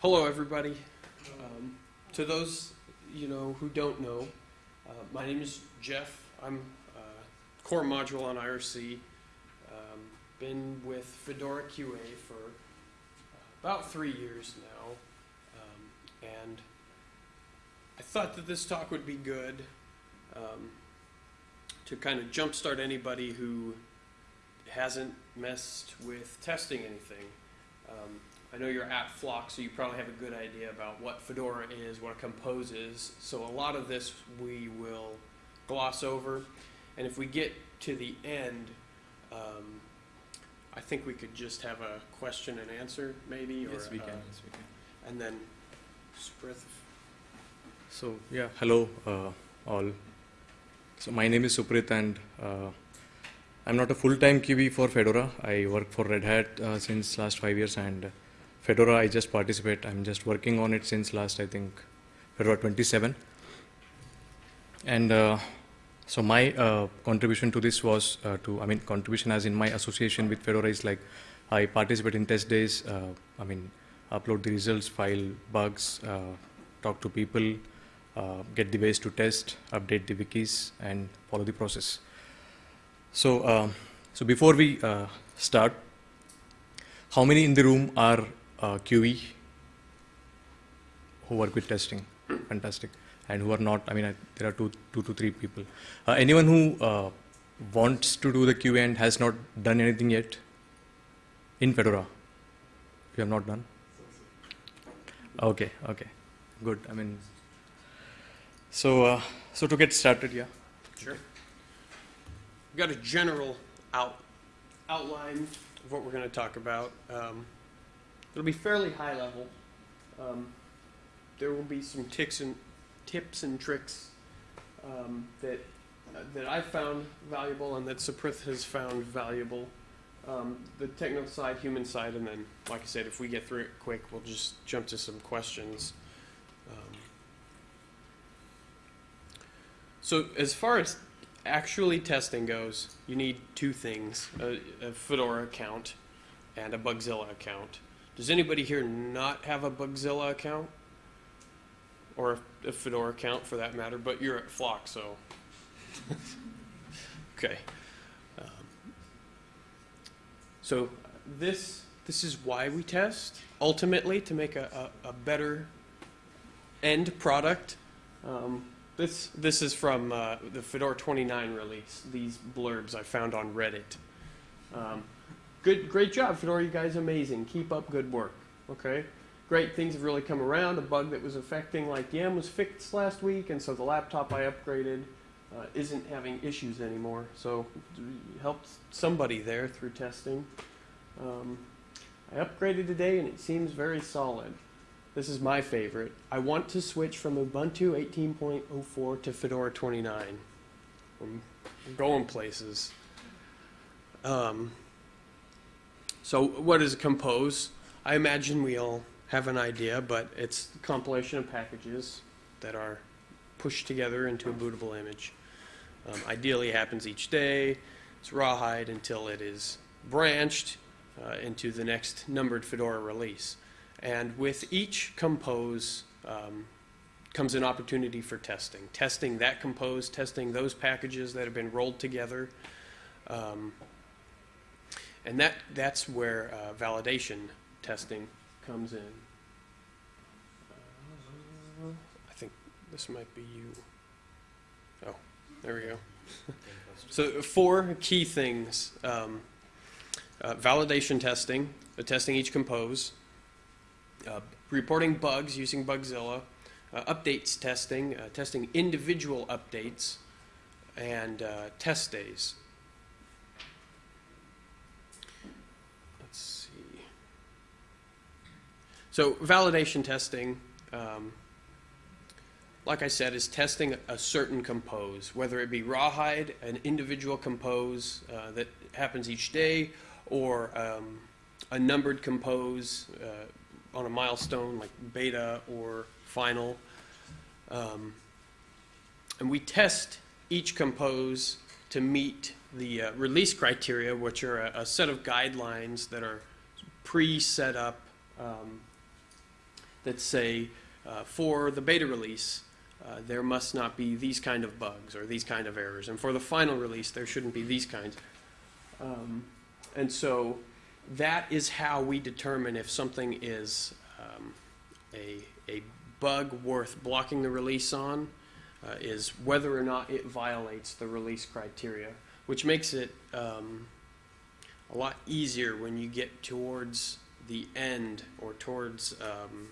Hello, everybody. Um, to those you know who don't know, uh, my name is Jeff. I'm uh, core module on IRC. Um, been with Fedora QA for uh, about three years now, um, and I thought that this talk would be good um, to kind of jumpstart anybody who hasn't messed with testing anything. I know you're at Flock, so you probably have a good idea about what Fedora is, what a compose is. So a lot of this we will gloss over. And if we get to the end, um, I think we could just have a question and answer, maybe, or Yes, we uh. Yes, we can. and then Sprith. So yeah, hello uh, all. So my name is Suprit, and uh, I'm not a full-time QE for Fedora. I work for Red Hat uh, since last five years, and Fedora I just participate. I'm just working on it since last I think Fedora 27. And uh, so my uh, contribution to this was uh, to I mean contribution as in my association with Fedora is like I participate in test days. Uh, I mean upload the results, file bugs, uh, talk to people, uh, get the ways to test, update the wikis, and follow the process. So, so before we start, how many in the room are uh, QE who work with testing? Fantastic. And who are not? I mean, I, there are two, two to three people. Uh, anyone who uh, wants to do the QA and has not done anything yet in Fedora? You have not done? Okay, okay, good. I mean, so uh, so to get started, yeah. Sure. We've got a general out, outline of what we're going to talk about. Um, it'll be fairly high level. Um, there will be some ticks and tips and tricks um, that uh, that I found valuable and that Saprith has found valuable. Um, the technical side, human side, and then, like I said, if we get through it quick, we'll just jump to some questions. Um, so, as far as actually testing goes, you need two things a, a Fedora account and a Bugzilla account. Does anybody here not have a Bugzilla account? Or a, a Fedora account for that matter, but you're at Flock, so. okay. Um, so, this, this is why we test, ultimately, to make a, a, a better end product. Um, this this is from uh, the Fedora 29 release. These blurbs I found on Reddit. Um, good, great job, Fedora. You guys amazing. Keep up good work. Okay, great things have really come around. A bug that was affecting like Yam was fixed last week, and so the laptop I upgraded uh, isn't having issues anymore. So helped somebody there through testing. Um, I upgraded today, and it seems very solid. This is my favorite. I want to switch from Ubuntu 18.04 to Fedora 29. I'm going places. Um, so, what is Compose? I imagine we all have an idea, but it's a compilation of packages that are pushed together into a bootable image. Um, ideally, happens each day. It's rawhide until it is branched uh, into the next numbered Fedora release. And with each compose um, comes an opportunity for testing. Testing that compose, testing those packages that have been rolled together. Um, and that, that's where uh, validation testing comes in. I think this might be you. Oh, there we go. so four key things. Um, uh, validation testing, testing each compose, uh, reporting bugs using Bugzilla, uh, updates testing, uh, testing individual updates, and test days. Let's see. So validation testing, um, like I said, is testing a certain compose, whether it be rawhide, an individual compose uh, that happens each day, or um, a numbered compose uh, on a milestone like beta or final. Um, and we test each compose to meet the uh, release criteria, which are a, a, set of guidelines that are pre-set up um, that say, uh, for the beta release, uh, there must not be these kind of bugs or these kind of errors, and for the final release, there shouldn't be these kinds. Um, and so that is how we determine if something is um, a, a bug worth blocking the release on, uh, is whether or not it violates the release criteria, which makes it um, a lot easier when you get towards the end or towards um,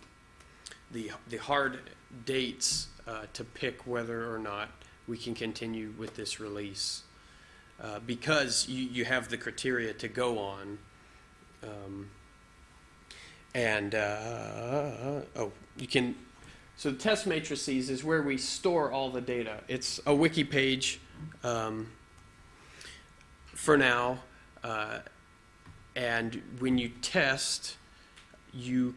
the, the hard dates uh, to pick whether or not we can continue with this release. Uh, because you, you have the criteria to go on. Um, and, uh, oh, you can, so the test matrices is where we store all the data. It's a wiki page um, for now. Uh, and when you test, you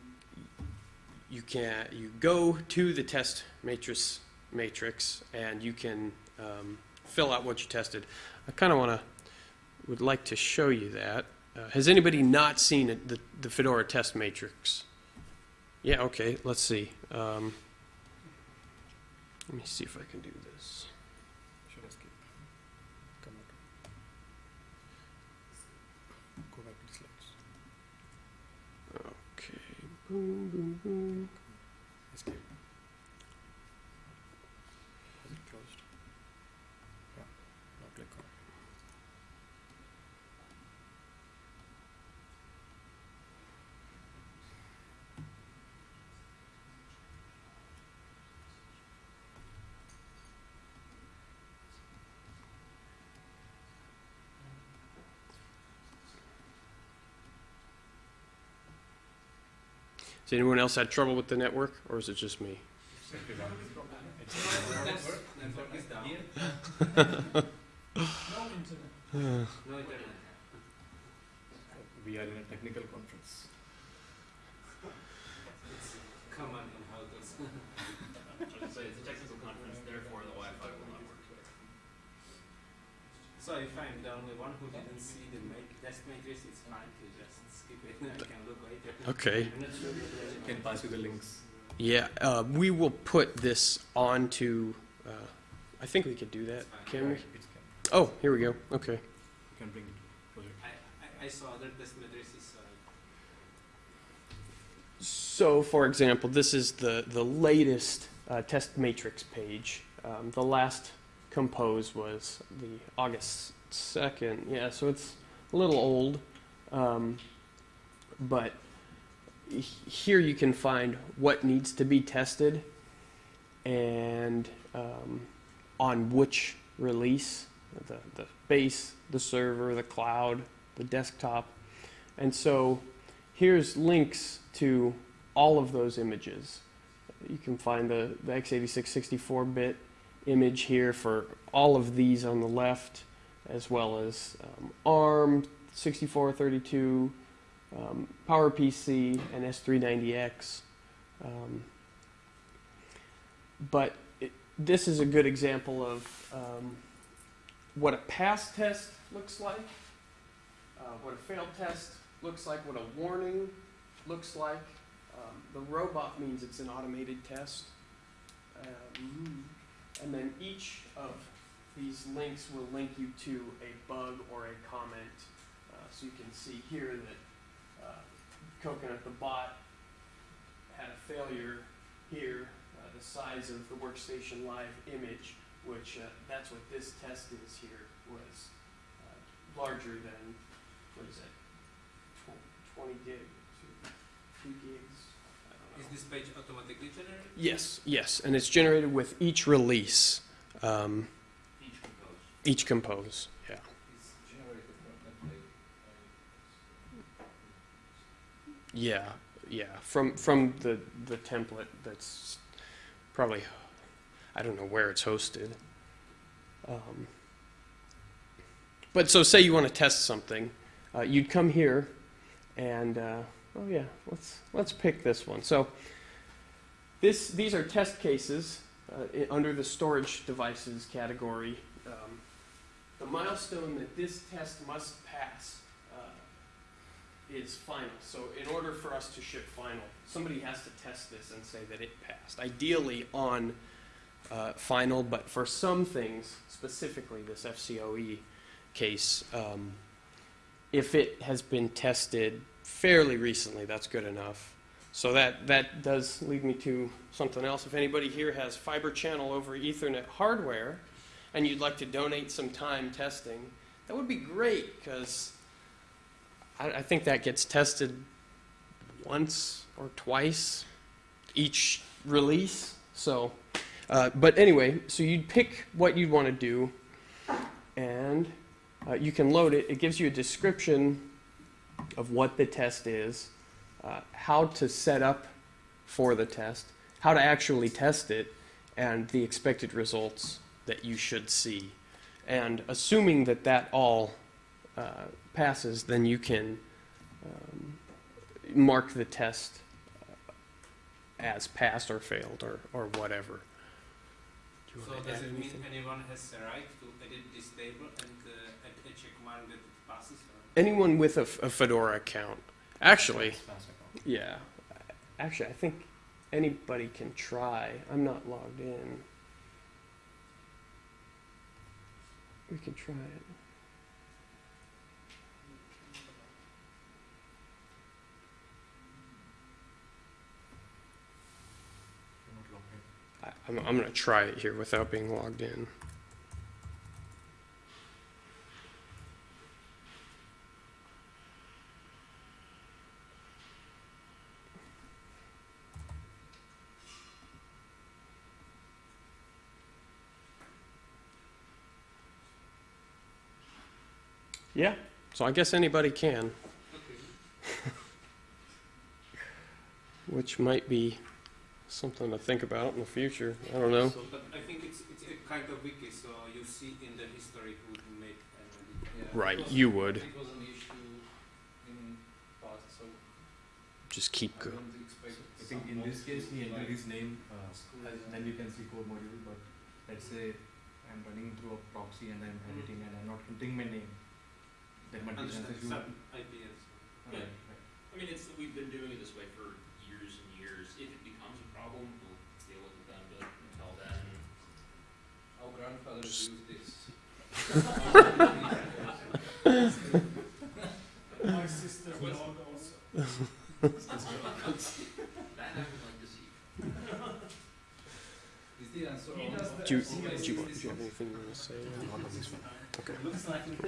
you can you go to the test matrix matrix and you can um, fill out what you tested. I kind of want to would like to show you that. Uh, has anybody not seen it, the the Fedora test matrix? Yeah. Okay. Let's see. Um, let me see if I can do this. Should escape. Come out. Go back to the slides. Okay. Boom, boom, boom. Escape. Is it closed? Yeah. Now click on. Has anyone else had trouble with the network, or is it just me? Network is down. No internet. We are in a technical conference. It's common in houses. So it's a technical conference, therefore the Wi-Fi will not work. So if I'm the only one who didn't see the make test matrix, it's fine to just skip it. I can look later. Okay. Can pass you the links. Yeah, uh, we will put this onto. Uh, I think we could do that. Can we? Oh, here we go. Okay. You can bring it. Project. I, I, I saw other test matrices. Uh, So, for example, this is the the latest uh, test matrix page. Um, the last compose was the August second. Yeah, so it's a little old, um, but here you can find what needs to be tested and um, on which release the, the base, the server, the cloud, the desktop. And so here's links to all of those images. You can find the, the x86 64-bit image here for all of these on the left, as well as um, ARM, 6432, um, PowerPC, and S390X. Um, but it, this is a good example of um, what a pass test looks like, uh, what a failed test looks like, what a warning looks like. Um, the robot means it's an automated test. Um, and then each of these links will link you to a bug or a comment. Uh, so you can see here that uh, Coconut the bot had a failure here, uh, the size of the workstation live image, which uh, that's what this test is here, was uh, larger than, what is it, 20 gig, two, two gigs? I don't is this page automatically generated? Yes, yes, and it's generated with each release, um, Each compose. each compose, yeah. It's generated from template. Yeah, yeah, from, from the, the template that's probably, I don't know where it's hosted. Um, But so say you want to test something, uh, you'd come here and, uh, oh yeah, let's, let's pick this one. So this, these are test cases uh, under the storage devices category. Um, The milestone that this test must pass uh, is final. So in order for us to ship final, somebody has to test this and say that it passed. Ideally on uh, final, but for some things, specifically this FCOE case, um, if it has been tested fairly recently, that's good enough. So that, that does lead me to something else. If anybody here has fiber channel over Ethernet hardware and you'd like to donate some time testing, that would be great because I, I think that gets tested once or twice each release. So, uh, but anyway, so you'd pick what you'd want to do and uh, you can load it. It gives you a description of what the test is, uh, how to set up for the test, how to actually test it, and the expected results that you should see. And assuming that that all uh, passes, then you can um, mark the test as passed or failed or, or whatever. Do So does it mean anything? anyone has the right to edit this table and uh, a check mark that? Anyone with a Fedora account, actually, yeah, actually, I think anybody can try. I'm not logged in. We can try it. I'm, I'm gonna try it here without being logged in. Yeah, so I guess anybody can, Okay. which might be something to think about in the future. I don't know. So, but I think it's it's a kind of wiki, so you see in the history who made an edit. Right, you would. It was an issue in past, so Just keep going. don't. I think in this case, he entered his name, uh, as- then you can see code module, but let's say I'm running through a proxy and I'm editing and I'm not entering my name. There might be Understand chances you. some ideas. Right, right. I mean, it's, we've been doing it this way for years and years. If it becomes a problem, we'll deal with it then, but until then, Our grandfathers used this. My sister's dog also. that I would like to see. Is the answer He on- does the Do you, FCOE do you, want, do you have anything you want to say? Okay. Looks like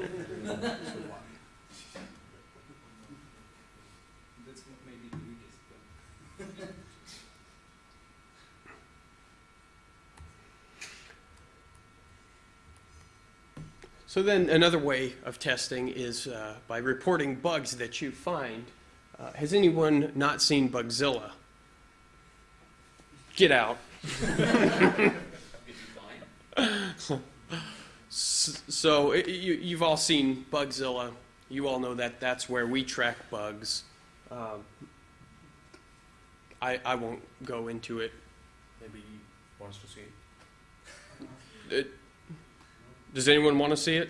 That's m- maybe the weakest. So then another way of testing is uh, by reporting bugs that you find. Uh, has anyone not seen Bugzilla? Get out. If you find, S- So i- you, you've all seen Bugzilla. You all know that that's where we track bugs. Um, I, I won't go into it. Maybe he wants to see. it. Does anyone want to see it?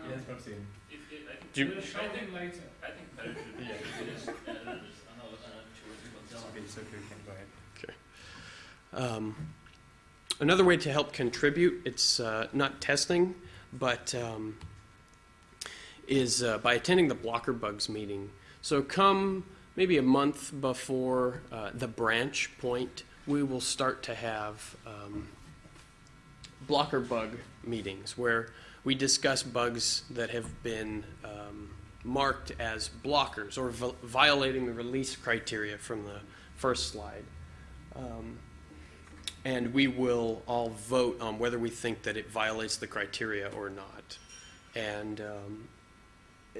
No. He has not seen. if, if, I think. Do you- we'll show I think, later. I think better should be, just, just, I know, Okay, on. it's okay, you can go ahead. Um, another way to help contribute, it's uh, not testing, but um, is uh, by attending the Blocker Bugs meeting. So come maybe a month before uh, the branch point, we will start to have um, Blocker Bug meetings where we discuss bugs that have been um, marked as blockers or violating the release criteria from the first slide. Um, and we will all vote on whether we think that it violates the criteria or not. And um,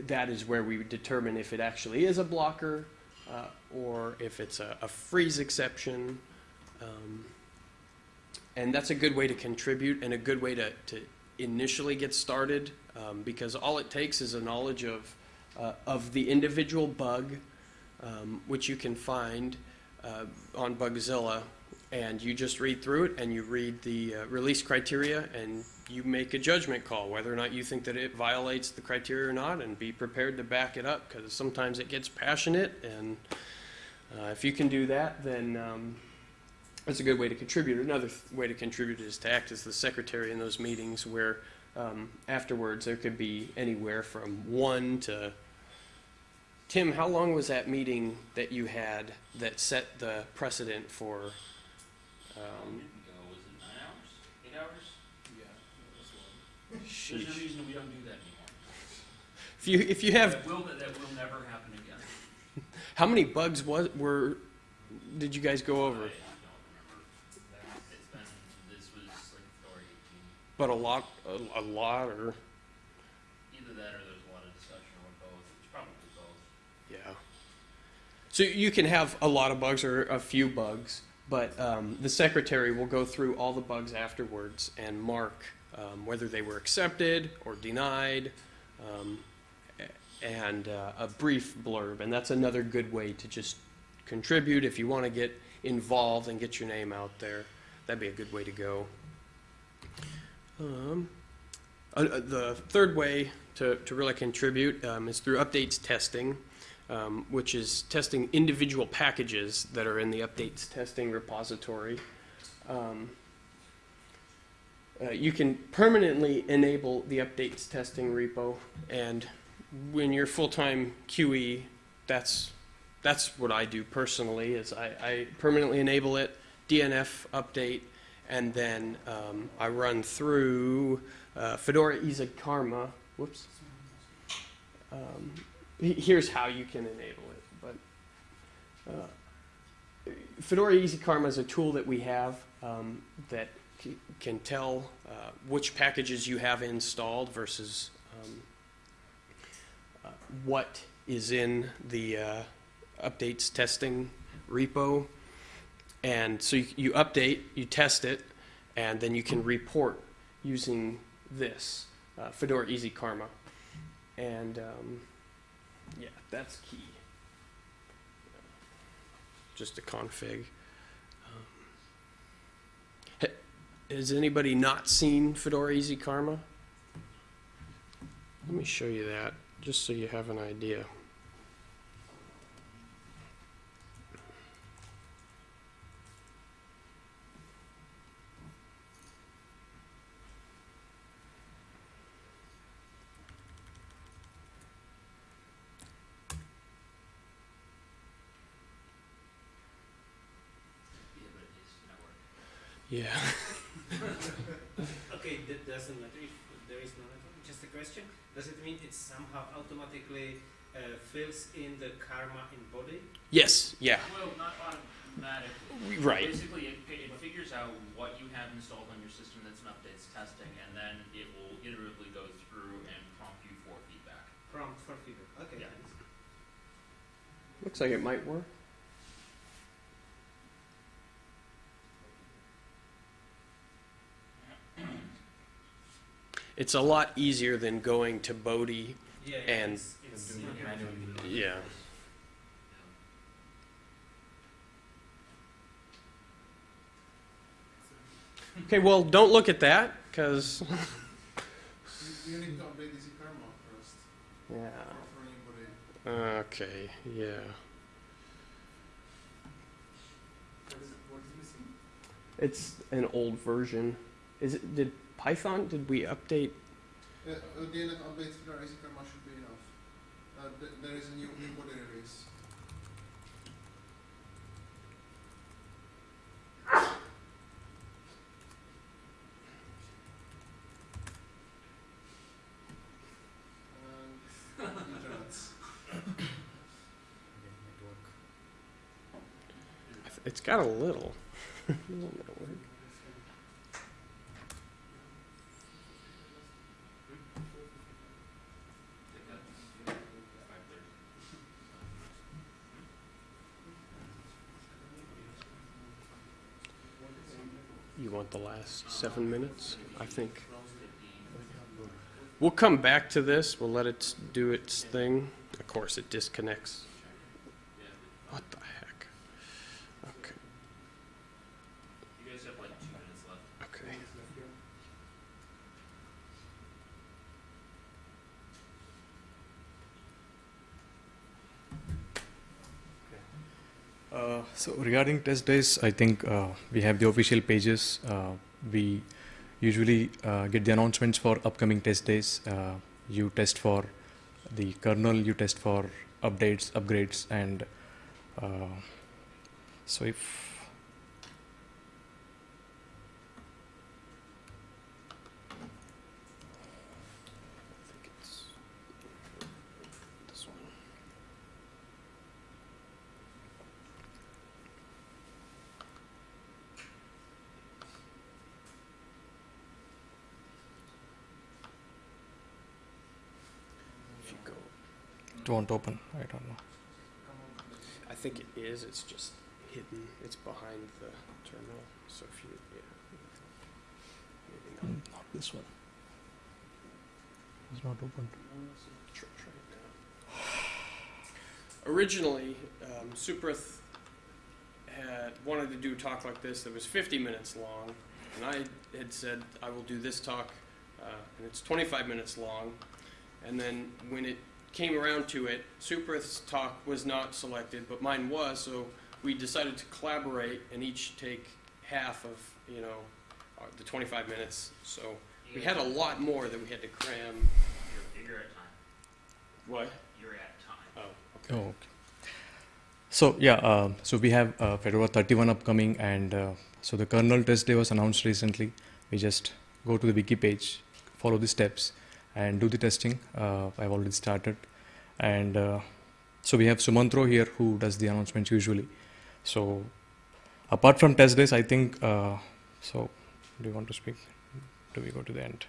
that is where we determine if it actually is a blocker uh, or if it's a, a freeze exception. Um, and that's a good way to contribute and a good way to, to initially get started um, because all it takes is a knowledge of, uh, of the individual bug, um, which you can find uh, on Bugzilla and you just read through it and you read the uh, release criteria and you make a judgment call whether or not you think that it violates the criteria or not, and be prepared to back it up because sometimes it gets passionate. And uh, if you can do that, then um, that's a good way to contribute. Another th- way to contribute is to act as the secretary in those meetings where um, afterwards there could be anywhere from one to. Tim, how long was that meeting that you had that set the precedent for? Um, go, was it nine hours, eight hours? Yeah. There's no sheesh. reason we don't do that anymore. If you if you have That will, that will never happen again. how many bugs was were did you guys go I over? don't remember. It's been, this was like February eighteen, But a lot a, a lot or either that or there's a lot of discussion or both, it's probably both. Yeah. So you can have a lot of bugs or a few bugs, but um, the secretary will go through all the bugs afterwards and mark um, whether they were accepted or denied, um, and uh, a brief blurb. And that's another good way to just contribute if you want to get involved and get your name out there. That'd be a good way to go. Um, uh, uh, the third way to, to really contribute um, is through updates testing, um, which is testing individual packages that are in the updates testing repository. Um, uh, you can permanently enable the updates testing repo, and when you're full-time QE, that's that's what I do personally. Is I, I permanently enable it, DNF update, and then um, I run through uh, Fedora Easy Karma. Whoops. Um, here's how you can enable it. But uh, Fedora Easy Karma is a tool that we have um, that can tell uh, which packages you have installed versus um, uh, what is in the uh, updates testing repo. And so you, you update, you test it, and then you can report using this uh, Fedora Easy Karma. And um, yeah, that's key. Just a config. Um, ha- has anybody not seen Fedora Easy Karma? Let me show you that, just so you have an idea. Yeah, but it is network. Yeah. Okay, that doesn't matter if there is no network. Just a question. Does it mean it somehow automatically uh, fills in the karma in Bodhi? Yes. Yeah. Well, not automatically. Right. Basically, it, it figures out what you have installed on your system that's an updates testing, and then it will iteratively go through and prompt you for feedback. Prompt for feedback. Okay. Yeah. Looks like it might work. It's a lot easier than going to Bodhi. Yeah. And- it's, it's doing it manually. Yeah. Okay, well, don't look at that, because. You, you need to update Easy Karma first. Yeah. For, for anybody. Okay, yeah. What is it, what is missing? It's an old version. Is it, did Python, did we update? Uh, uh, DNF updates for Easy Karma should be enough. Uh, th- there is a new, new Bodhi release. And internets. It's got a little. Little network. You want the last seven minutes? I think. We'll come back to this. We'll let it do its thing. Of course, it disconnects. What the heck? Okay. You guys have like two minutes left. Okay. Uh, so regarding test days, I think uh, we have the official pages. Uh, we usually uh, get the announcements for upcoming test days. Uh, you test for the kernel, you test for updates, upgrades, and so if I think it's this one. If you go, don't open, I don't know. I think it is, it's just hidden, it's behind the terminal, so if you, yeah. Maybe not. Mm, Not this one. It's not open. Try, try now. Originally, um, Suprath had wanted to do a talk like this that was 50 minutes long, and I had said I will do this talk, uh, and it's 25 minutes long. And then when it came around to it, Suprath's talk was not selected, but mine was. So we decided to collaborate and each take half of you know uh, the 25 minutes. So we had a lot more that we had to cram. You're, you're at time. What? You're at time. Oh, Oh, okay. So yeah, uh, so we have uh, Fedora 31 upcoming, and uh, so the kernel test day was announced recently. We just go to the wiki page, follow the steps, and do the testing. Uh, I've already started, and uh, so we have Sumantro here who does the announcements usually. So apart from test days, I think. Uh, so do you want to speak? Do we go to the end?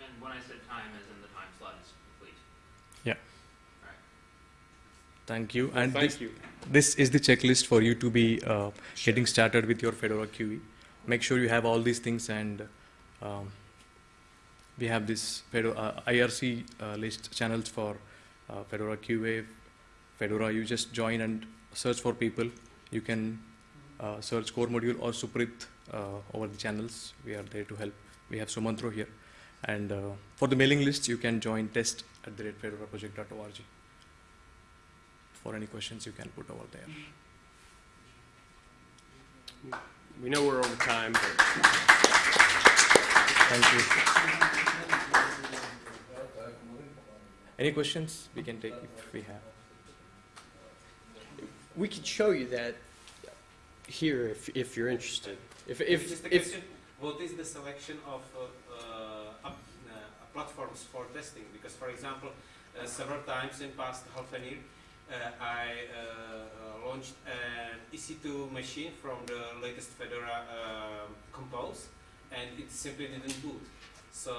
And when I said time, as in the time slot is complete. Thank you. And thank this, you. this is the checklist for you to be uh, getting started with your Fedora QE. Make sure you have all these things and um, we have this Fedora, uh, IRC uh, list channels for uh, Fedora QA, Fedora. You just join and search for people. You can search core module or Suprit over the channels. We are there to help. We have Sumantro here. And for the mailing list, you can join test at the rate fedoraproject.org. For any questions, you can put over there. We know we're over time, Thank you. Any questions we can take if we have? we could show you that here if, if you're interested. If, if, Just a if, question, what is the selection of uh, uh, uh, platforms for testing? Because, for example, uh, several times in past half an year, uh, I uh, uh, launched an EC2 machine from the latest Fedora uh, Compose, and it simply didn't boot. So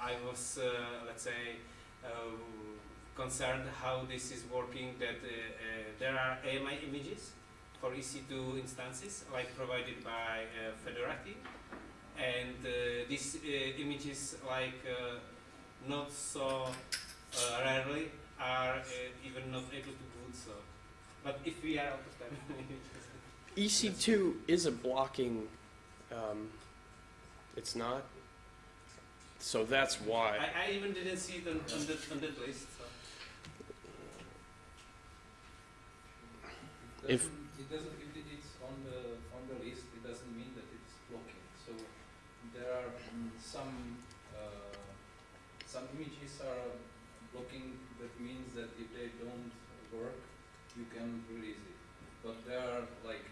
I was, uh, let's say, um, concerned how this is working. That uh, uh, there are AMI images for EC2 instances, like provided by uh, Fedorati, and uh, these uh, images, like uh, not so uh, rarely, are uh, even not able to boot. So, but if we are out of time, EC2 is a blocking, um, it's not. So that's why. I, I even didn't see it on, on, the, on that list. So. If- It doesn't, if it's on the, on the list, it doesn't mean that it's blocking. So there are mm, some, uh, some images are blocking, that means that if they don't work, you can release it. But there are like,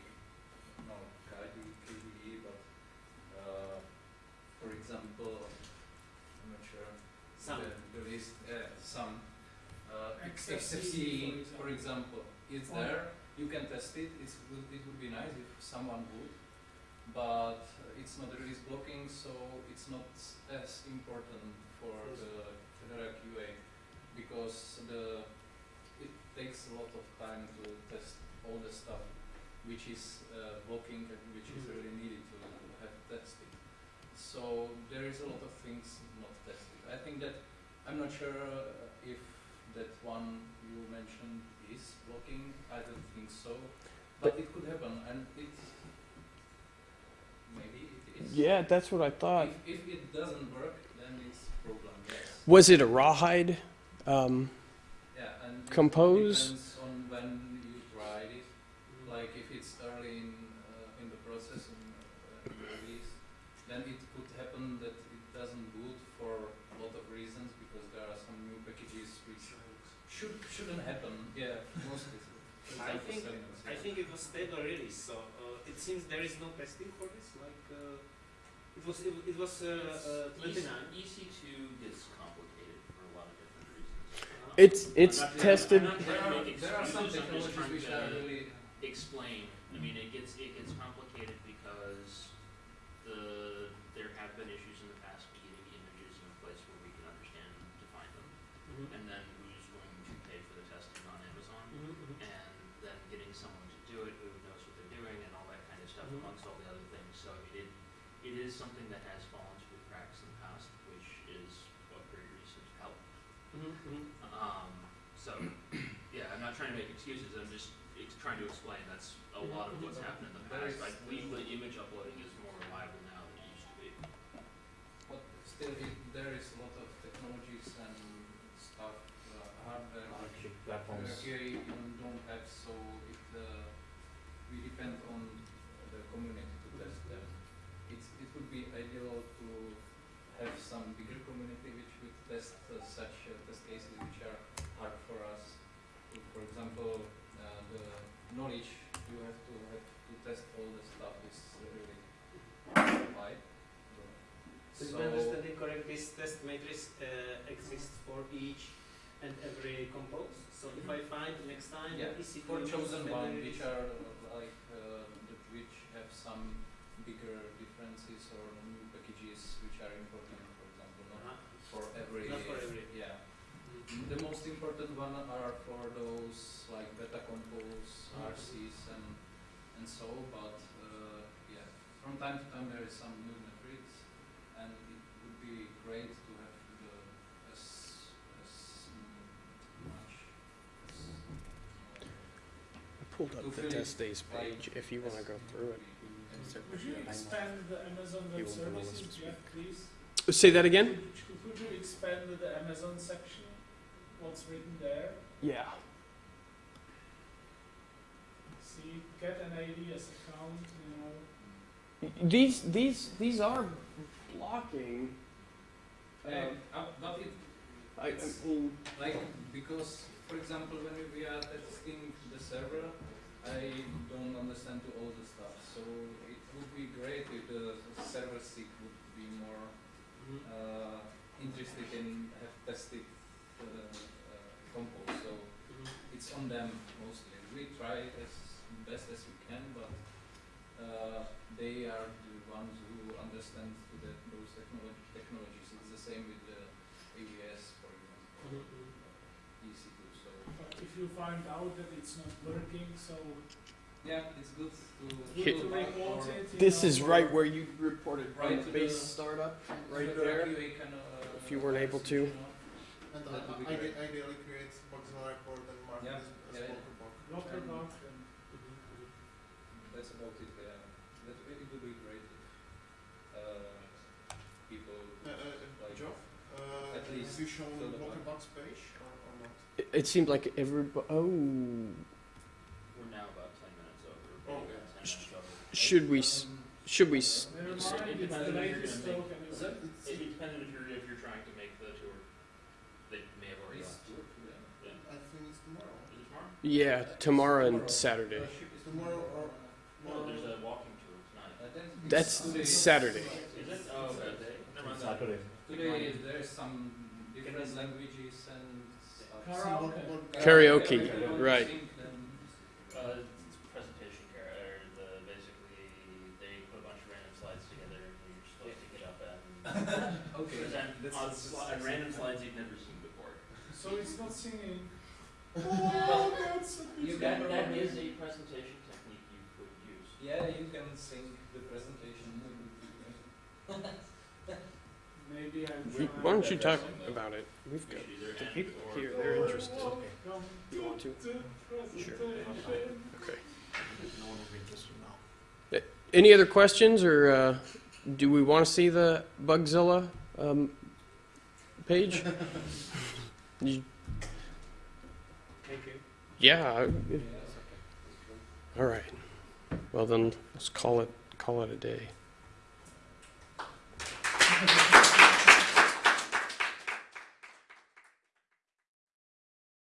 for example, I'm not sure. Some. The, the uh, some, uh, XFCE, for example, it's Or- there, you can test it, it's, it would be nice if someone would, but it's not release blocking, so it's not as important for the Fedora QA, because the, it takes a lot of time to test all the stuff which is uh, blocking and which is really needed to have tested. So there is a lot of things not tested. I think that, I'm not sure uh, if that one you mentioned is blocking, I don't think so, but it could happen and it, maybe it is. Yeah, that's what I thought. If, if it doesn't work, then it's problem, yes. Was it a rawhide? Um, Yeah, and it Compose? depends on when you should shouldn't happen. Yeah, mostly. For I example, think Selenium, I yeah. Think it was stable release, so uh, it seems there is no testing for this. Like uh, it was it, it was uh, uh, 29. EC2 gets complicated for a lot of different reasons. Uh, It's it's I'm not- tested. I'm not There are, there are some excuses, I'm technologies which are really explain. I mean, it gets it gets complicated because the there have been issues in the past with getting images in a place where we can understand and define them, mhm, and then excuses, I'm just ex- trying to explain, that's a lot of what's happened in the past. is- I believe the image uploading is more reliable now than it used to be. But still, it, there is a lot of technologies and stuff, uh, hardware, which platforms. here you don't have, so it, uh, we depend on the community knowledge you have to have to test all the stuff is really wide. So, I'm understanding correct, this test matrix uh, exists for each and every compose. So if I find next time Yeah, EC2 for chosen one, which are uh, like uh, which have some bigger differences or new packages which are important, for example, not Uh-huh. for every. Not for every. Yeah. The most important one are for those like beta compose, Mhm. RCs and and so, but uh, yeah, from time to time there is some new metrics, and it would be great to have the as as much as I pulled up the test days page if you want to go through it. Would you expand the Amazon Web won't know us Services, to Jeff, please? Say that again. Could could you expand the Amazon section, what's written there? Yeah. See, get an alias account, you know. These these these are blocking. Uh, uh, but it I, I It's- mean, like because for example when we are testing the server, I don't understand to all the stuff. So it would be great if the server SIG would be more Mhm. uh, interested in have tested uh, compose. So it's on them mostly. We try as best as we can, but uh, they are the ones who understand the, those technolo- technologies. It's the same with the AWS, for example, Mhm, mhm. uh, EC2. So But if you find out that it's not working, so yeah, it's good to, Here- to report it, you this know, is right where you reported Right from to the base the- startup, right the there. QA uh, If you weren't able to. You And That would be I, great. ide- ideally create Bugzilla report and mark Yeah, this as yeah, yeah. local bug. Local And- bug and Mhm, mhm. That's about it. Yeah, that it would be great if uh, people Uh, uh, like Joe, uh, at least have you shown fill the local bug. bugs page or, or not? It, it seemed like every oh We're now about ten minutes over, Oh, maybe okay. about ten minutes over. should we s- Um, should we s- never mind, it it's depends the latest? It's, It you're, if you're trying to make the tour, they may have already It's left. good, yeah. Yeah. I think it's tomorrow. Is it tomorrow? Yeah tomorrow and Saturday. Ship is Tomorrow or- there's a walking tour tonight. Then it's That's. Saturday. Is it? Okay. Never mind. Saturday. Today there is some different languages and. Karaoke. Bug- bug- Karaoke, if you want to right. sing, then presentation care, basically, they put a bunch of random slides together, and you're supposed to get up and okay. present on, sli- random slides you've never seen before. So it's not singing. Oh, that's a You can- that is a presentation technique you could use. Yeah, you can sing the presentation. Maybe I'm Why don't you talk about it? We've got the people or- here. They're interested. Welcome You want to? Sure. Okay. No one will be interested now. Any other questions, or uh, do we want to see the Bugzilla um, page? You- Thank you. yeah. I- Yeah. All right. Well then, let's call it call it a day.